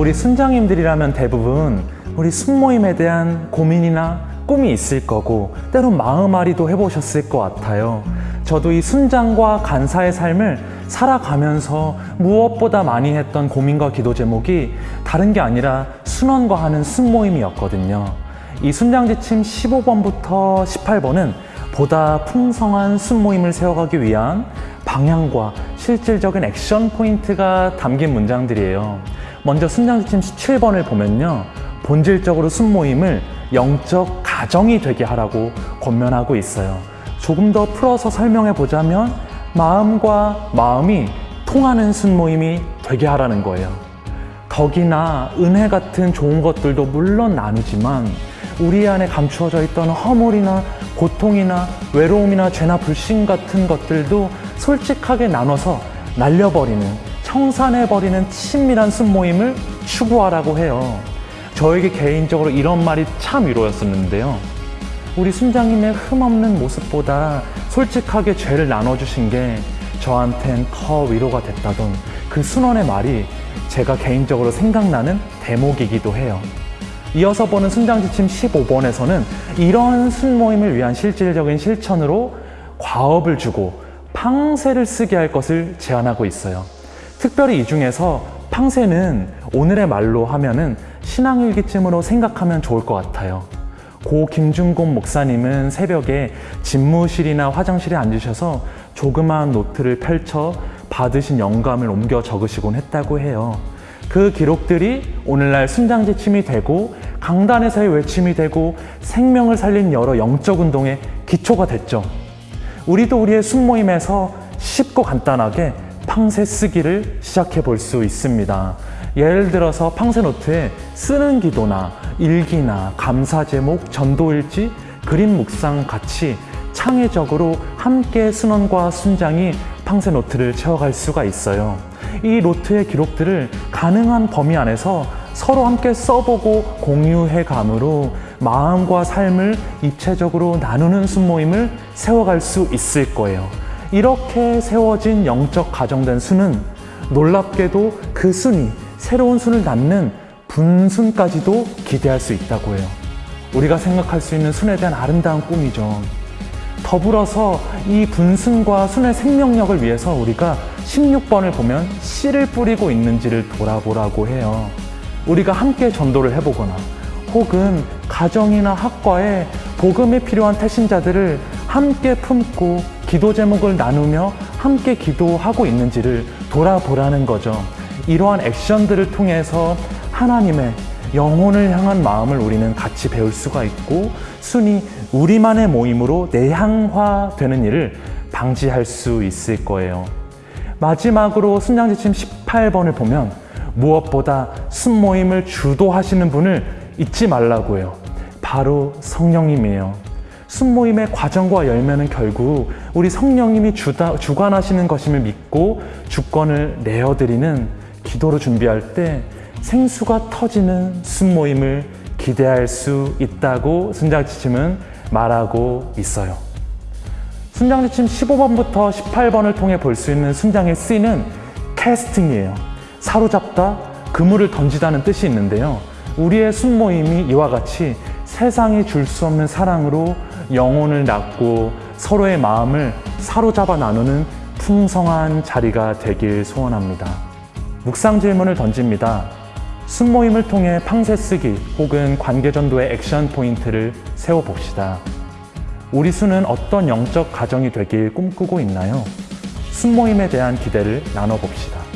우리 순장님들이라면 대부분 우리 순모임에 대한 고민이나 꿈이 있을 거고 때론 마음앓이도 해보셨을 것 같아요. 저도 이 순장과 간사의 삶을 살아가면서 무엇보다 많이 했던 고민과 기도 제목이 다른 게 아니라 순원과 하는 순모임이었거든요. 이 순장지침 15번부터 18번은 보다 풍성한 순모임을 세워가기 위한 방향과 실질적인 액션 포인트가 담긴 문장들이에요. 먼저 순장지침 17번을 보면요. 본질적으로 순모임을 영적 가정이 되게 하라고 권면하고 있어요. 조금 더 풀어서 설명해 보자면 마음과 마음이 통하는 순모임이 되게 하라는 거예요. 덕이나 은혜 같은 좋은 것들도 물론 나누지만 우리 안에 감추어져 있던 허물이나 고통이나 외로움이나 죄나 불신 같은 것들도 솔직하게 나눠서 날려버리는 청산해버리는 친밀한 순모임을 추구하라고 해요. 저에게 개인적으로 이런 말이 참 위로였었는데요. 우리 순장님의 흠없는 모습보다 솔직하게 죄를 나눠주신 게 저한텐 더 위로가 됐다던 그 순원의 말이 제가 개인적으로 생각나는 대목이기도 해요. 이어서 보는 순장지침 15번에서는 이런 순모임을 위한 실질적인 실천으로 과업을 주고 팡세를 쓰게 할 것을 제안하고 있어요. 특별히 이 중에서 팡세는 오늘의 말로 하면은 신앙일기쯤으로 생각하면 좋을 것 같아요. 고 김준곤 목사님은 새벽에 집무실이나 화장실에 앉으셔서 조그마한 노트를 펼쳐 받으신 영감을 옮겨 적으시곤 했다고 해요. 그 기록들이 오늘날 순장지침이 되고 강단에서의 외침이 되고 생명을 살린 여러 영적 운동의 기초가 됐죠. 우리도 우리의 순모임에서 쉽고 간단하게 팡세 쓰기를 시작해 볼 수 있습니다. 예를 들어서 팡세 노트에 쓰는 기도나 일기나 감사 제목, 전도일지, 그림 묵상 같이 창의적으로 함께 순원과 순장이 팡세 노트를 채워갈 수가 있어요. 이 노트의 기록들을 가능한 범위 안에서 서로 함께 써보고 공유해 감으로 마음과 삶을 입체적으로 나누는 순모임을 세워갈 수 있을 거예요. 이렇게 세워진 영적 가정된 수는 놀랍게도 그 순이 새로운 순을 낳는 분순까지도 기대할 수 있다고 해요. 우리가 생각할 수 있는 순에 대한 아름다운 꿈이죠. 더불어서 이 분순과 순의 생명력을 위해서 우리가 16번을 보면 씨를 뿌리고 있는지를 돌아보라고 해요. 우리가 함께 전도를 해보거나 혹은 가정이나 학과에 복음이 필요한 태신자들을 함께 품고 기도 제목을 나누며 함께 기도하고 있는지를 돌아보라는 거죠. 이러한 액션들을 통해서 하나님의 영혼을 향한 마음을 우리는 같이 배울 수가 있고 순이 우리만의 모임으로 내향화되는 일을 방지할 수 있을 거예요. 마지막으로 순장지침 18번을 보면 무엇보다 순모임을 주도하시는 분을 잊지 말라고 해요. 바로 성령님이에요. 순모임의 과정과 열매는 결국 우리 성령님이 주다, 주관하시는 것임을 믿고 주권을 내어드리는 기도로 준비할 때 생수가 터지는 순모임을 기대할 수 있다고 순장지침은 말하고 있어요. 순장지침 15번부터 18번을 통해 볼 수 있는 순장의 쓰이는 캐스팅이에요. 사로잡다, 그물을 던지다는 뜻이 있는데요. 우리의 순모임이 이와 같이 세상이 줄 수 없는 사랑으로 영혼을 낳고 서로의 마음을 사로잡아 나누는 풍성한 자리가 되길 소원합니다. 묵상 질문을 던집니다. 순모임을 통해 팡세 쓰기 혹은 관계전도의 액션 포인트를 세워봅시다. 우리 수는 어떤 영적 가정이 되길 꿈꾸고 있나요? 순모임에 대한 기대를 나눠봅시다.